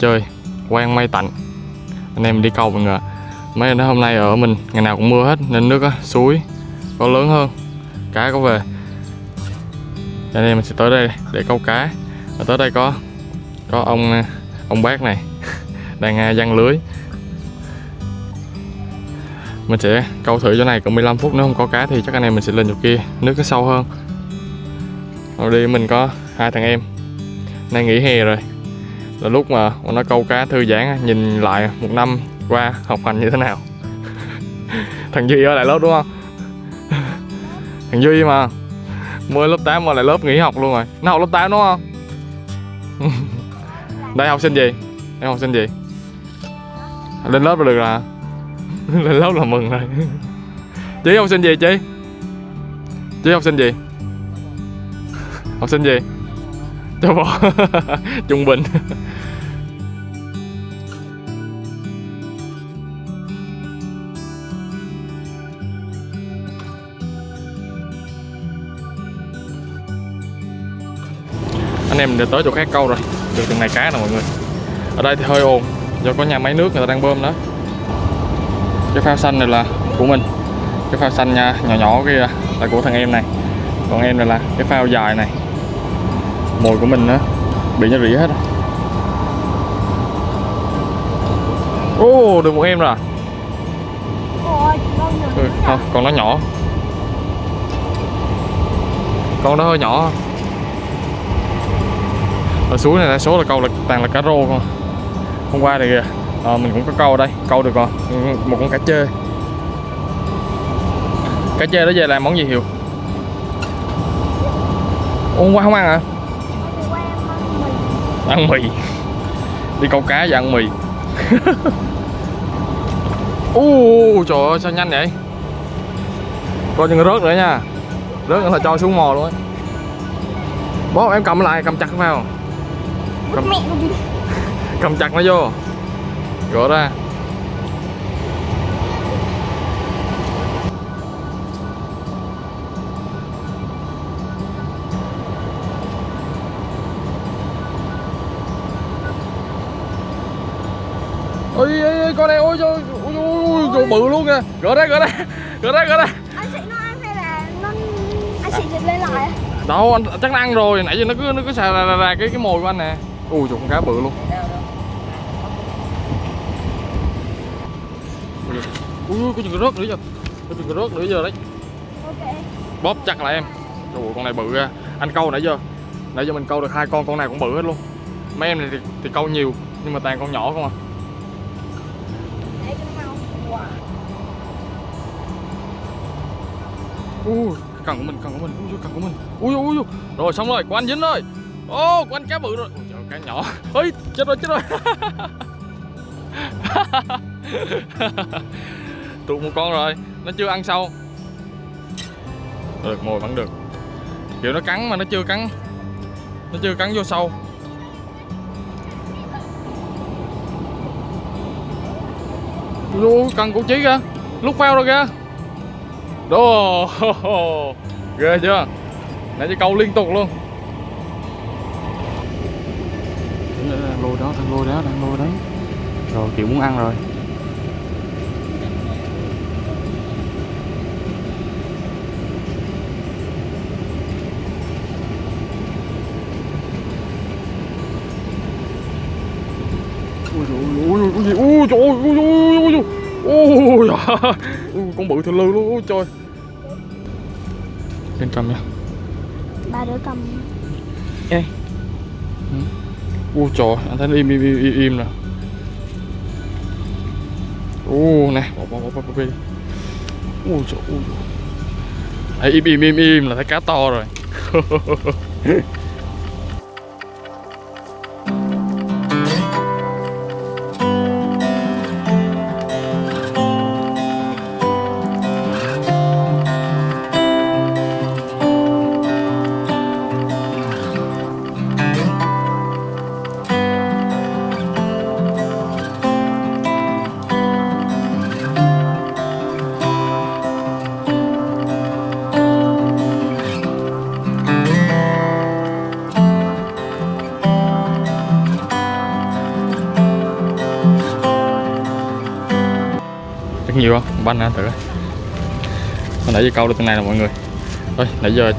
chơi quang mây tạnh. Anh em đi câu mọi người mấy anh hôm nay ở mình ngày nào cũng mưa hết nên nước á, suối có lớn hơn cá có về. Cho nên mình sẽ tới đây để câu cá. Và tới đây có có ông ông bác này đang à, giăng lưới. Mình sẽ câu thử chỗ này cỡ 15 phút nếu không có cá thì chắc anh em mình sẽ lên chỗ kia nước nó sâu hơn. Rồi đi mình có hai thằng em nay nghỉ hè rồi là lúc mà bọn nó câu cá thư giãn á, nhìn lại một năm qua học hành như thế nào. Thằng Duy ở lại lớp đúng không? Thằng Duy mà mới lớp 8 mà lại lớp nghỉ học luôn rồi. Nó học lớp 8 đúng không? Đây học sinh gì? Em học sinh gì? Lên lớp là được là lên lớp là mừng rồi. Chị học sinh gì chị? Chị học sinh gì? Học sinh gì? Cho bò. Trung bình. Em đã tới chỗ khác câu rồi được từng này cá nè mọi người ở đây thì hơi ồn do có nhà máy nước người ta đang bơm đó cái phao xanh này là của mình cái phao xanh nha nhỏ nhỏ kia là của thằng em này còn em này là cái phao dài này mồi của mình nữa bị nó rỉ hết rồi. Ô, được một em rồi. Nhỏ Ừ, không, con nó nhỏ. Con đó hơi nhỏ. Ở suối này đa số là câu là toàn là cá rô không. Hôm qua thì à, mình cũng có câu ở đây, câu được rồi. Một con cá chê. Cá chê đó về làm món gì hiểu? Ủa, hôm qua không ăn hả? ăn mì đi câu cá và ăn mì u trời ơi sao nhanh vậy coi chừng rớt nữa nha rớt nữa là cho xuống mò luôn á bố em cầm lại cầm chặt vào cầm, cầm chặt nó vô. Gỡ ra. Ôi, ôi, ôi con này ôi ôi ôi ôi, ôi bự luôn kìa. Gỡ ra gỡ ra gỡ ra gỡ ra. Anh chị nó ăn hay là nó anh chị giật lên lại à? đâu anh chắc nó ăn rồi. Nãy giờ nó cứ nó cứ xà ra, ra cái cái mồi của anh nè ui trời con cá bự luôn. Ui có chừng rớt nữa giờ có chừng rớt nữa giờ đấy? Bóp chặt lại em. Trời con này bự ra. Anh câu nãy giờ nãy giờ mình câu được hai con con này cũng bự hết luôn. Mấy em này thì, thì câu nhiều nhưng mà toàn con nhỏ không à. Ui cần của mình cần của mình. Ui cần của mình. Ui ui ui. Rồi xong rồi của anh dính rồi ô của anh cá bự rồi ui nhỏ. Ơi chết rồi chết rồi. Tụt một con rồi, nó chưa ăn sâu. Được, mồi vẫn được. Kiểu nó cắn mà nó chưa cắn. Nó chưa cắn vô sâu. Luôn cần củ chí kìa. Lúc phao rồi kìa. Đồ, Ghê chưa? Nãy chỉ câu liên tục luôn Lôi đó, thằng lôi đó, thằng lôi đó. Rồi kiểu muốn ăn rồi. Ui dồi ôi, ôi, ôi, gì? Ui trời ơi, ui, ui, ui, ui, ui, con bự thơ lư luôn, ui trời. Lên cầm nha. Ba đứa cầm. Ê u trời, anh thấy im im im im, nè. U nè, bỏ bỏ bỏ bỏ bỏ đi. Ui trời u Thấy im im im im là thấy cá to rồi. banh nè thử. Hồi nãy giờ câu được tên này là mọi người. Thôi nãy giờ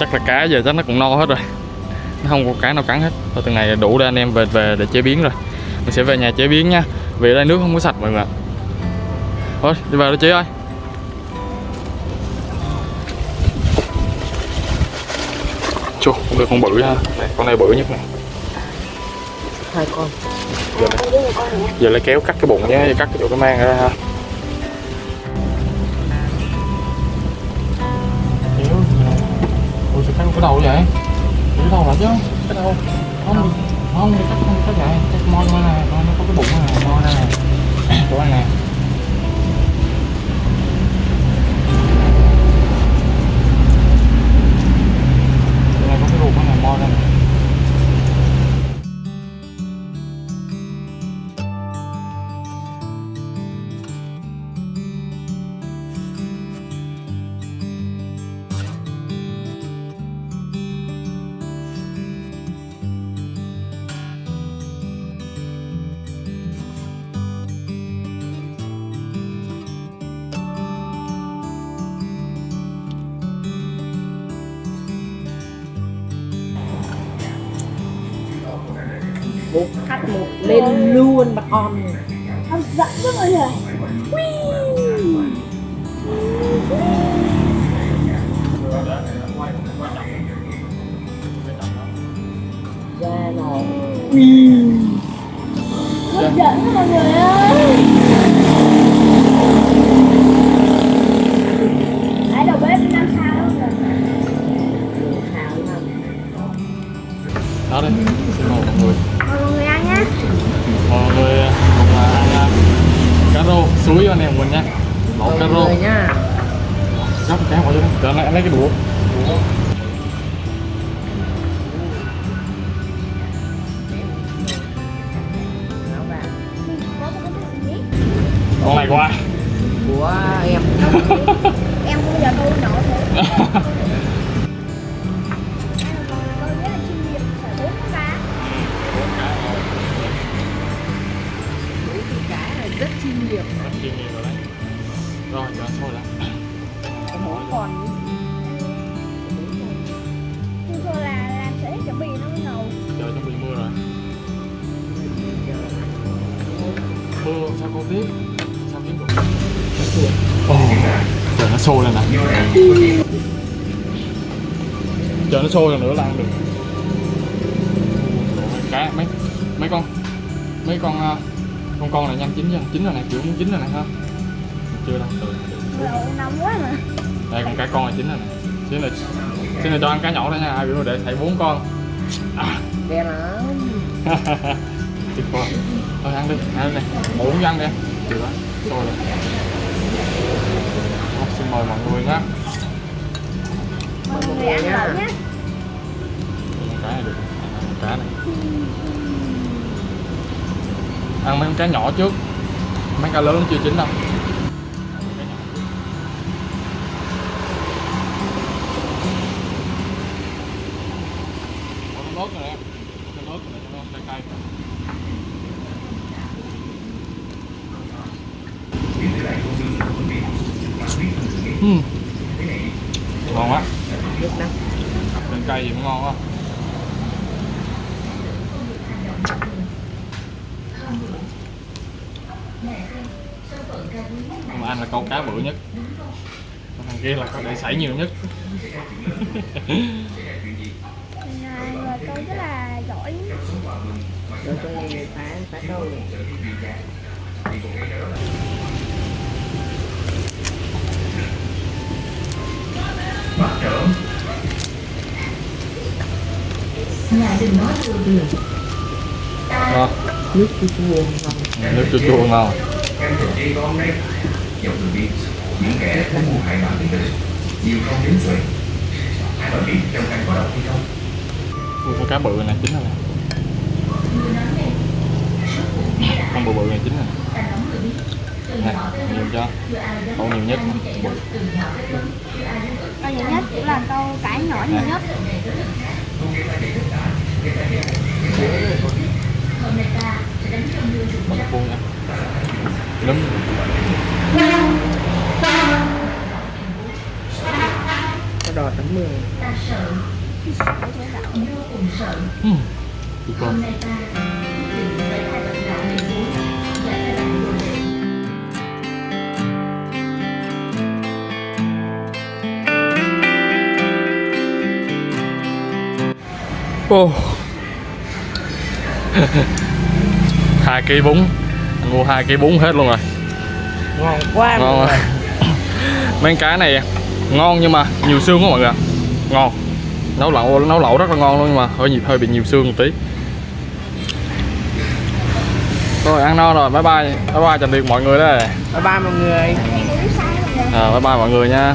chắc là cá giờ chắc nó cũng no hết rồi. Nó không có cá nào cắn hết. Thôi từng này đủ để anh em về về để chế biến rồi. Mình sẽ về nhà chế biến nha. Vì ở đây nước không có sạch mọi người ạ. Thôi đi vào đó chế ơi. Chù, con được con bự ha. Này, con này bự nhất này hai con. Giờ, này, giờ lấy kéo cắt cái bụng nhé cắt cái chỗ cái mang ra ha cái đầu vậy? Cái đầu là chứ. Cái đầu. Không không cắt không cắt vậy. Cắt mo này, nó có cái bụng này mo này, chỗ này nè. Khách một lên luôn bà con Hấp dẫn quá mọi người ra nồi Hấp dẫn mọi người ơi con này qua của em Em không bao giờ tôi nổi Tôi rất là chuyên nghiệp phải bốn con cá cá này rất chuyên nghiệp rồi đấy rồi cho nó sôi lại mỗi con Tôi thôi là làm sẽ chuẩn bị nó mới nấu trời chuẩn bị mưa rồi. Mưa sao con được chờ nó sôi lên nè. Chờ nó sôi rồi nữa là ăn được. Cá mấy mấy con mấy con à, con con này nhanh chín chưa chín rồi nè kiểu muốn chín rồi nè ha. Chưa đâu. Từ nóng quá mà đây con cá con này chín rồi nè. Xin này xin này cho ăn cá nhỏ thôi nha. Ai biểu để thầy bốn con. À, đẹp lắm tuyệt vời. Thôi ăn đi ăn đi. Nè ngủ ăn đi. Được sôi rồi xin mời mọi người nhé. Mọi người ăn lẩu nhé. Cá này được. Cá này. Ăn mấy con cá nhỏ trước. Mấy cá lớn chưa chín đâu Ăn mấy cá nhỏ trước. Có cái nốt này nè cái nốt này cho nó cay cay Ừm. ngon quá nước nắng Lên cay gì cũng ngon quá. Mà anh là con cá bự nhất. Còn thằng kia là con để sảy nhiều nhất. À, Người tôi rất là giỏi rồi tôi phá phá câu Ngon nước chua chua ngon Nước chua chua ngon Em thuộc chi con đường đi Những kẻ có hại bạn tử Nhiều không đến xuể Ai mà biết trong anh có độc hay không? Ui, con cá bự này chín rồi nè. Con bự bự này chín rồi. Nè nhiều cho. Con nhiều nhất Câu nhiều nhất cũng là câu cá nhỏ nhiều nhất mất buông anh lắm cái đòi tấm mưa ừ. Chị con Oh. hai ký bún. Mua hai ký bún hết luôn rồi. Ngon quá ngon rồi. Mấy cái này ngon nhưng mà nhiều xương quá mọi người ngon. Nấu lẩu nấu lẩu rất là ngon luôn nhưng mà hơi nhịp hơi bị nhiều xương một tí. Rồi ăn no rồi. Bye bye. Bye bye tạm biệt mọi người đây. Bye bye mọi người. À, bye bye mọi người nha